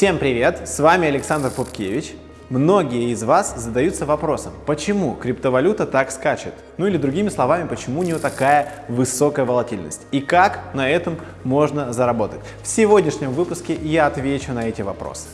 Всем привет! С вами Александр Пупкевич. Многие из вас задаются вопросом, почему криптовалюта так скачет? Ну или другими словами, почему у нее такая высокая волатильность? И как на этом можно заработать? В сегодняшнем выпуске я отвечу на эти вопросы.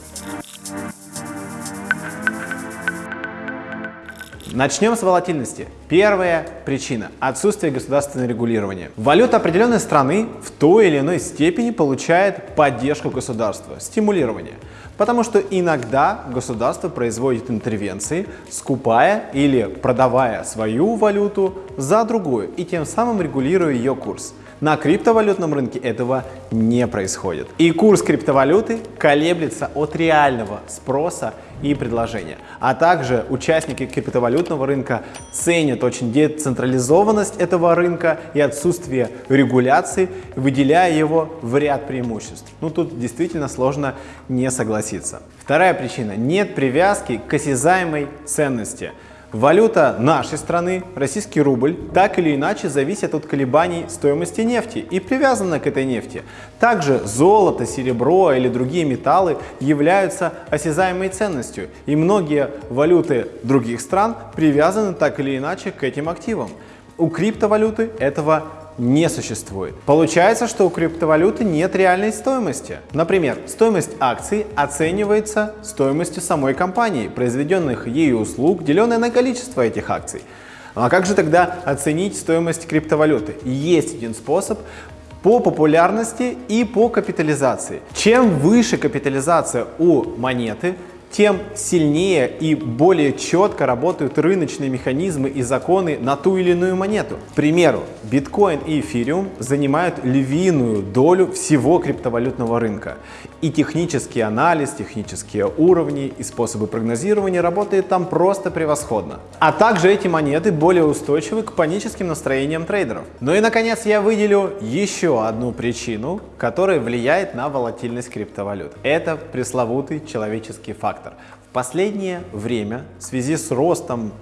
Начнем с волатильности. Первая причина – отсутствие государственного регулирования. Валюта определенной страны в той или иной степени получает поддержку государства, стимулирование. Потому что иногда государство производит интервенции, скупая или продавая свою валюту за другую и тем самым регулируя ее курс. На криптовалютном рынке этого не происходит. И курс криптовалюты колеблется от реального спроса и предложения. А также участники криптовалютного рынка ценят очень децентрализованность этого рынка и отсутствие регуляции, выделяя его в ряд преимуществ. Ну тут действительно сложно не согласиться. Вторая причина – нет привязки к осязаемой ценности. Валюта нашей страны, российский рубль, так или иначе зависит от колебаний стоимости нефти и привязана к этой нефти. Также золото, серебро или другие металлы являются осязаемой ценностью, и многие валюты других стран привязаны так или иначе к этим активам. У криптовалюты этого не существует. Получается, что у криптовалюты нет реальной стоимости. Например, стоимость акций оценивается стоимостью самой компании, произведенных ею услуг, деленное на количество этих акций. А как же тогда оценить стоимость криптовалюты? Есть один способ по популярности и по капитализации. Чем выше капитализация у монеты, тем сильнее и более четко работают рыночные механизмы и законы на ту или иную монету. К примеру, биткоин и эфириум занимают львиную долю всего криптовалютного рынка. И технический анализ, технические уровни и способы прогнозирования работают там просто превосходно. А также эти монеты более устойчивы к паническим настроениям трейдеров. Ну и наконец я выделю еще одну причину, которая влияет на волатильность криптовалют. Это пресловутый человеческий фактор фактор. В последнее время в связи с ростом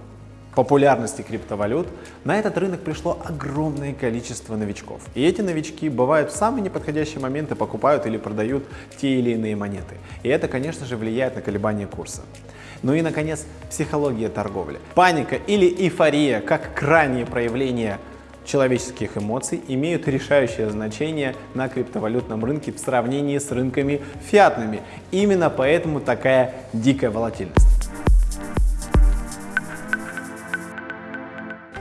популярности криптовалют, на этот рынок пришло огромное количество новичков. И эти новички бывают в самые неподходящие моменты покупают или продают те или иные монеты. И это, конечно же, влияет на колебания курса. Ну и, наконец, психология торговли. Паника или эйфория, как крайнее проявление человеческих эмоций имеют решающее значение на криптовалютном рынке в сравнении с рынками фиатными. Именно поэтому такая дикая волатильность.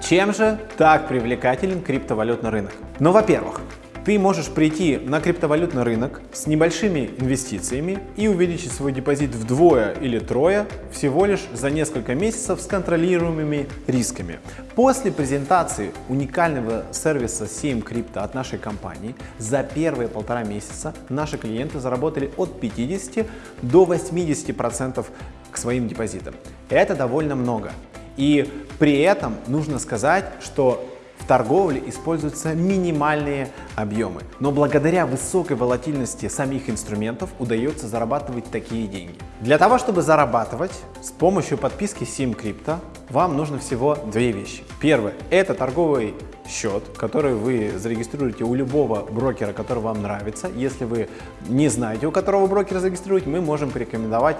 Чем же так привлекателен криптовалютный рынок? Ну, во-первых, ты можешь прийти на криптовалютный рынок с небольшими инвестициями и увеличить свой депозит вдвое или трое всего лишь за несколько месяцев с контролируемыми рисками. После презентации уникального сервиса 7 крипто от нашей компании за первые полтора месяца наши клиенты заработали от 50 до 80% к своим депозитам. Это довольно много. И при этом нужно сказать, что в торговле используются минимальные объемы, но благодаря высокой волатильности самих инструментов удается зарабатывать такие деньги. Для того, чтобы зарабатывать с помощью подписки SimCrypto, вам нужно всего две вещи. Первое – это торговый счет, который вы зарегистрируете у любого брокера, который вам нравится. Если вы не знаете, у которого брокера зарегистрировать, мы можем порекомендовать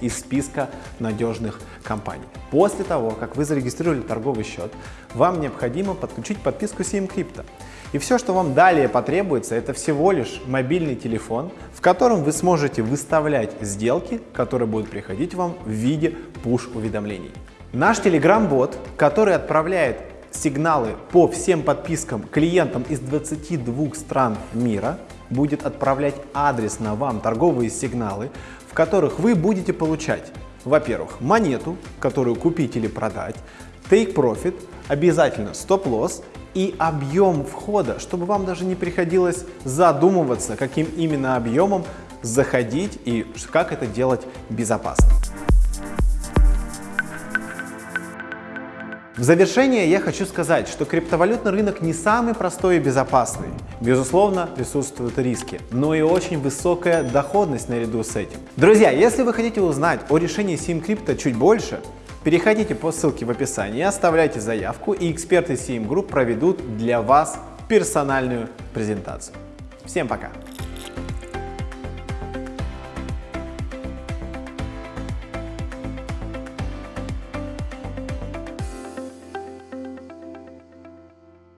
из списка надежных компаний. После того, как вы зарегистрировали торговый счет, вам необходимо подключить подписку SimCrypto. И все, что вам далее потребуется, это всего лишь мобильный телефон, в котором вы сможете выставлять сделки, которые будут приходить вам в виде push-уведомлений. Наш Telegram-бот, который отправляет сигналы по всем подпискам клиентам из 22 стран мира, будет отправлять адресно вам торговые сигналы, в которых вы будете получать, во-первых, монету, которую купить или продать, take profit, обязательно стоп-лосс и объем входа, чтобы вам даже не приходилось задумываться, каким именно объемом заходить и как это делать безопасно. В завершение я хочу сказать, что криптовалютный рынок не самый простой и безопасный. Безусловно, присутствуют риски, но и очень высокая доходность наряду с этим. Друзья, если вы хотите узнать о решении SimCrypto чуть больше, переходите по ссылке в описании, оставляйте заявку, и эксперты SIM Group проведут для вас персональную презентацию. Всем пока!